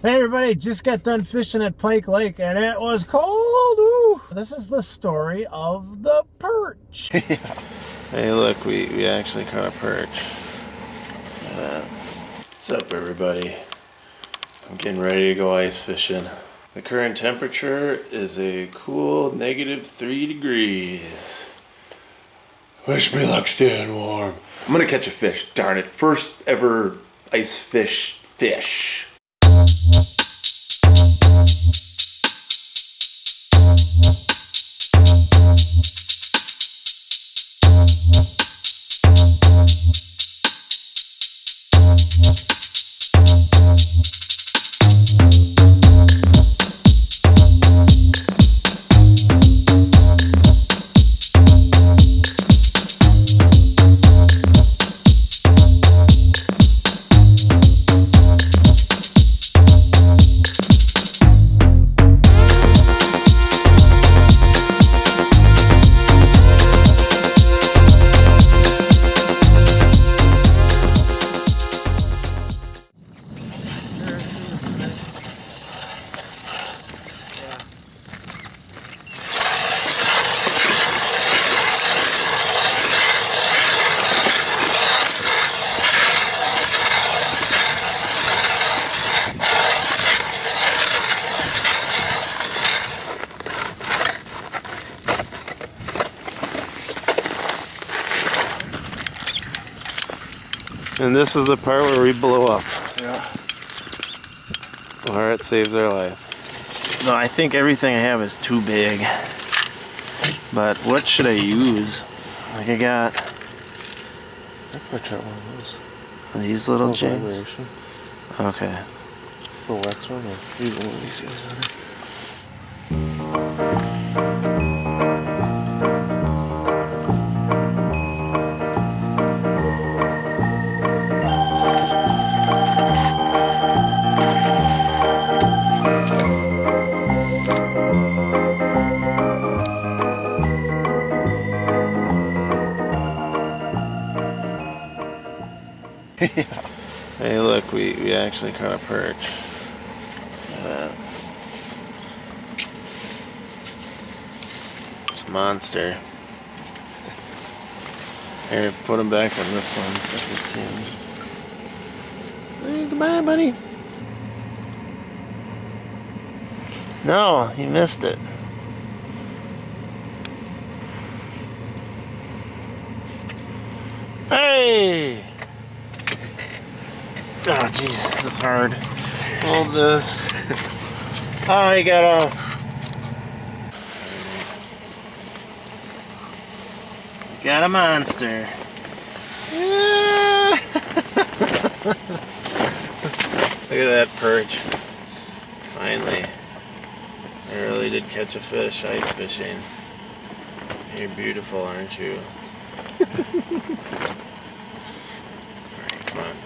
Hey everybody, just got done fishing at Pike Lake and it was cold. This is the story of the perch. Hey look, we, we actually caught a perch. That. What's up everybody? I'm getting ready to go ice fishing. The current temperature is a cool negative three degrees. Wish me luck staying warm. I'm gonna catch a fish, darn it. First ever ice fish fish. And this is the part where we blow up. Yeah. Or it saves our life. No, I think everything I have is too big. But what should I use? Like I got I try one of those. these little jigs. Okay. The wax one or either one of these guys Hey look, we, we actually caught a perch. That. It's a monster. Here, put him back on this one so I can see him. Hey, goodbye, buddy. No, you missed it. Hey! Ah, oh, jeez, this is hard. Hold this. Ah, oh, you got off. Got a monster. Look at that perch. Finally. I really did catch a fish ice fishing. You're beautiful, aren't you? Come on.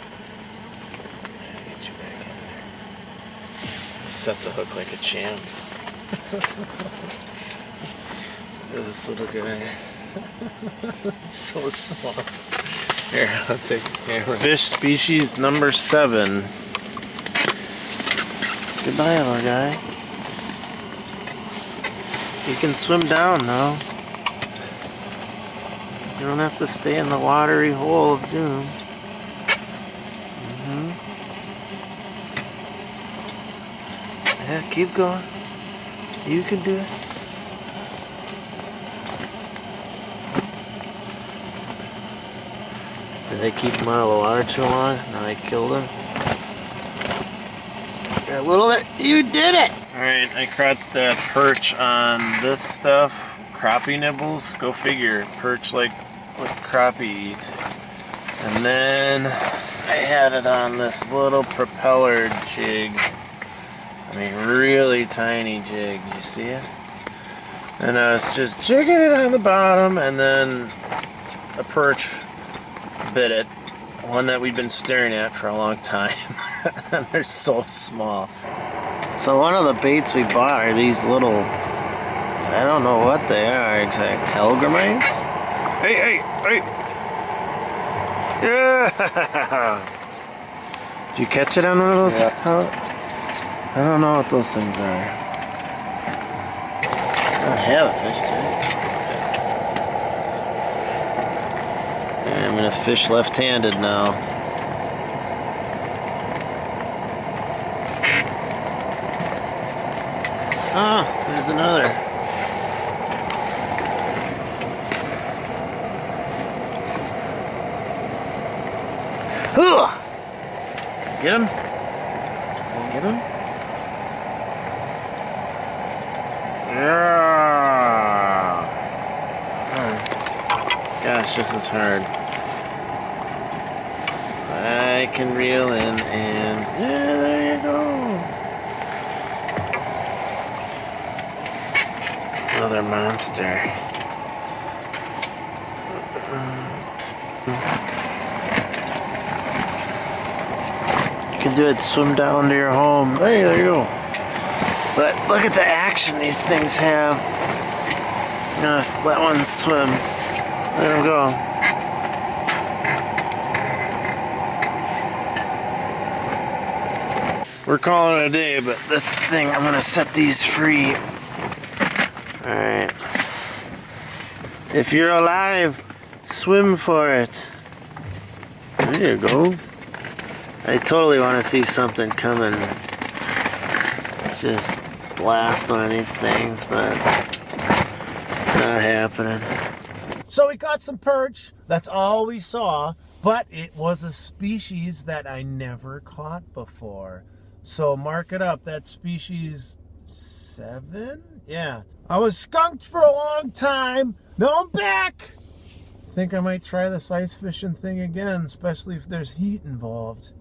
Get you back in. Set the hook like a champ. This little guy. so small. Here, I'll take the camera. Fish species number seven. Goodbye, little guy. You can swim down now. You don't have to stay in the watery hole of doom. Mm -hmm. Yeah, keep going. You can do it. Did I keep him out of the water too long? Now I killed him. Got a little there. You did it! Alright, I caught the perch on this stuff. Crappie nibbles. Go figure. Perch like what crappie eat. And then I had it on this little propeller jig. I mean, really tiny jig. You see it? And I was just jigging it on the bottom, and then a perch bit it. One that we've been staring at for a long time. and they're so small. So one of the baits we bought are these little, I don't know what they are exactly, Hellgrammites? Hey, hey, hey! Yeah! Did you catch it on one of those? Yeah. I don't know what those things are. I don't have a fish tank. I'm gonna fish left-handed now. There's another. Get him? Get him? Yeah. Oh. Gosh, this is hard. I can reel in and yeah, there you go. Monster. You can do it. Swim down to your home. Hey, there you go. But look at the action these things have. Just let one swim. Let him go. We're calling it a day, but this thing, I'm gonna set these free. Alright. If you're alive, swim for it. There you go. I totally want to see something coming. Just blast one of these things, but it's not happening. So we caught some perch. That's all we saw. But it was a species that I never caught before. So mark it up. That species seven? Yeah. I was skunked for a long time. Now I'm back. Think I might try this ice fishing thing again, especially if there's heat involved.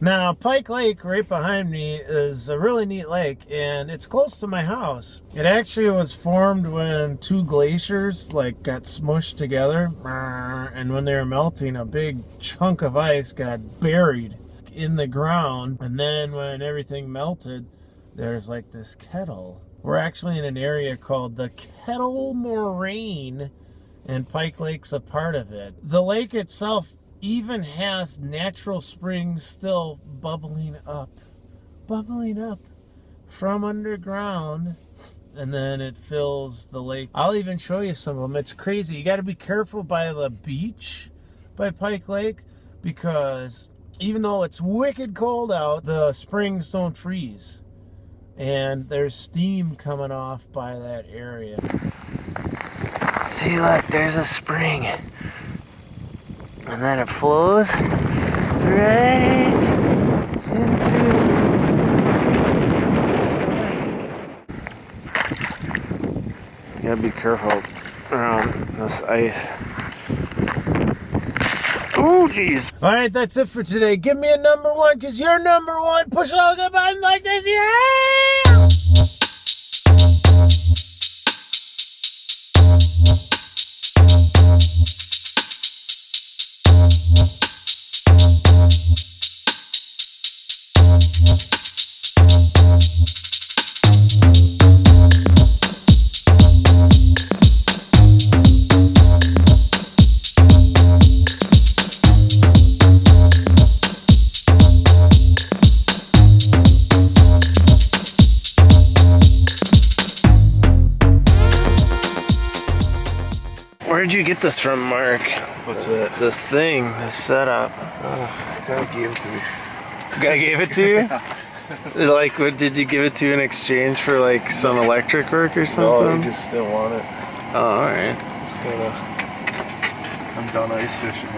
Now, Pike Lake, right behind me, is a really neat lake, and it's close to my house. It actually was formed when two glaciers like got smushed together, and when they were melting, a big chunk of ice got buried in the ground, and then when everything melted, there's like this kettle. We're actually in an area called the Kettle Moraine, and Pike Lake's a part of it. The lake itself even has natural springs still bubbling up, bubbling up from underground, and then it fills the lake. I'll even show you some of them. It's crazy. You got to be careful by the beach by Pike Lake because even though it's wicked cold out, the springs don't freeze. And there's steam coming off by that area. See, look, there's a spring. And then it flows right into. You gotta be careful around this ice. All right, that's it for today. Give me a number one because you're number one. Push all the buttons like this. Yeah! You get this from, Mark? What's that? This thing, this setup. God gave it to me. Guy gave it to you? like, what did you give it to in exchange for like some electric work or something? No, you just didn't want it. Oh, alright. Just kinda. I'm done ice fishing.